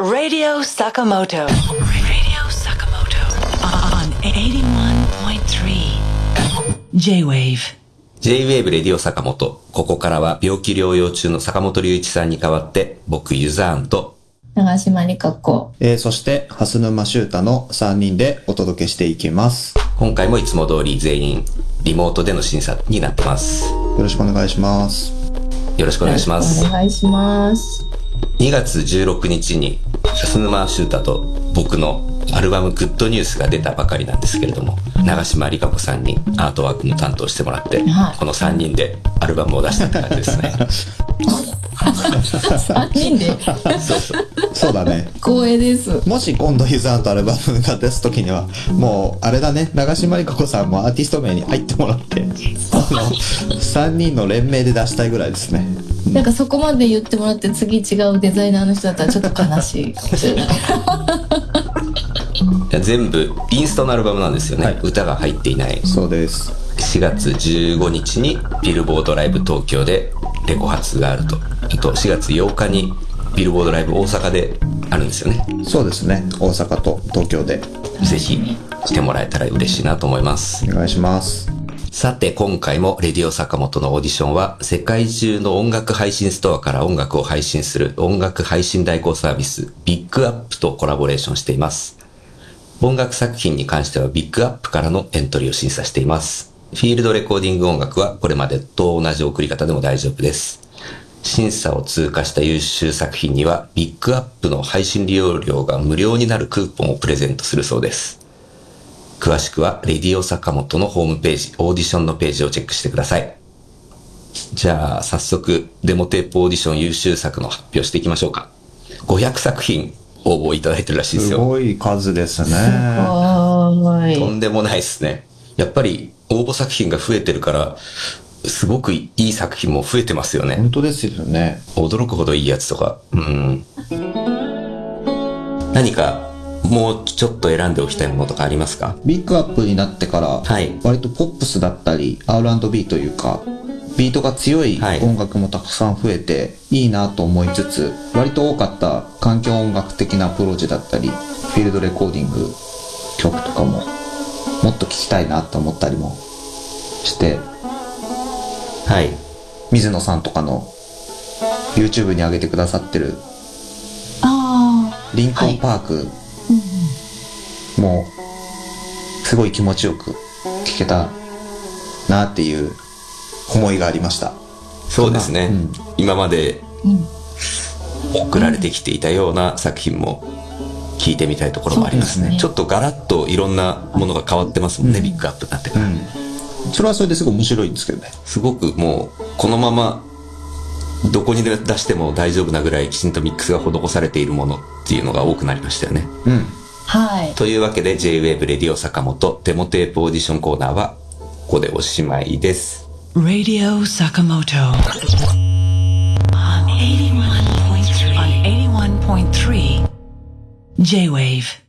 Radio Sakamoto. Radio Sakamoto. On 81.3 J-Wave. J-Wave レディオ坂本。ここからは病気療養中の坂本龍一さんに代わって、僕ユザーンと、長島理香子。えーそして、蓮沼修太の3人でお届けしていきます。今回もいつも通り全員リモートでの審査になってます。よろしくお願いします。よろしくお願いします。お願いします。2月16日に、蓮沼修太と僕のアルバムグッドニュースが出たばかりなんですけれども、長島理香子さんにアートワークも担当してもらって、はいこの3人でアルバムを出したって感じですね。3人で？そうそう。そうだね。光栄です。もし今度ユザーンとアルバムが出すときには、もう、あれだね、長島理香子さんもアーティスト名に入ってもらって、あの、3人の連名で出したいぐらいですね。なんかそこまで言ってもらって次違うデザイナーの人だったらちょっと悲しいかもしれない。いや全部インストのアルバムなんですよね、はい歌が入っていないそうです。4月15日にビルボードライブ東京でレコ発があるとあと4月8日にビルボードライブ大阪であるんですよねそうですね。大阪と東京で。ぜひ来てもらえたら嬉しいなと思いますお願いします。さて今回もレディオ坂本のオーディションは世界中の音楽配信ストアから音楽を配信する音楽配信代行サービス BIG UP とコラボレーションしています音楽作品に関しては BIG UP からのエントリーを審査しています。フィールドレコーディング音楽はこれまでと同じ送り方でも大丈夫です。審査を通過した優秀作品には BIG UP の配信利用料が無料になるクーポンをプレゼントするそうです。詳しくはレディオ坂本のホームページ、オーディションのページをチェックしてください。じゃあ早速デモテープオーディション優秀作の発表していきましょうか。500作品応募いただいてるらしいですよ。すごい数ですね。はーい。とんでもないですね。やっぱり応募作品が増えてるから、すごくいい作品も増えてますよね。本当ですよね。驚くほどいいやつとか。うん。何か、もうちょっと選んでおきたいものとかありますか？ BIG UP になってから、はい。割とポップスだったり R&B というかビートが強いはい。音楽もたくさん増えていいなと思いつつ割と多かった環境音楽的なアプローチだったりフィールドレコーディング曲とかももっと聴きたいなと思ったりもしてはい。水野さんとかの YouTube に上げてくださってるあリンコンパークもすごい気持ちよく聴けたなっていう思いがありました。そうですね。うん今まで。送られてきていたような作品も聞いてみたいところもありますね。ねちょっとガラッといろんなものが変わってますもんね、うんビッグアップになってから。うん。それはそれですごい面白いんですけどね。すごくもう、このまま、どこに出しても大丈夫なぐらいきちんとミックスが施されているものっていうのが多くなりましたよね。うん。はい。というわけで J-Wave レディオ坂本デモテープオーディションコーナーはここでおしまいです。Radio. On 81.3 on 81.3 J-Wave.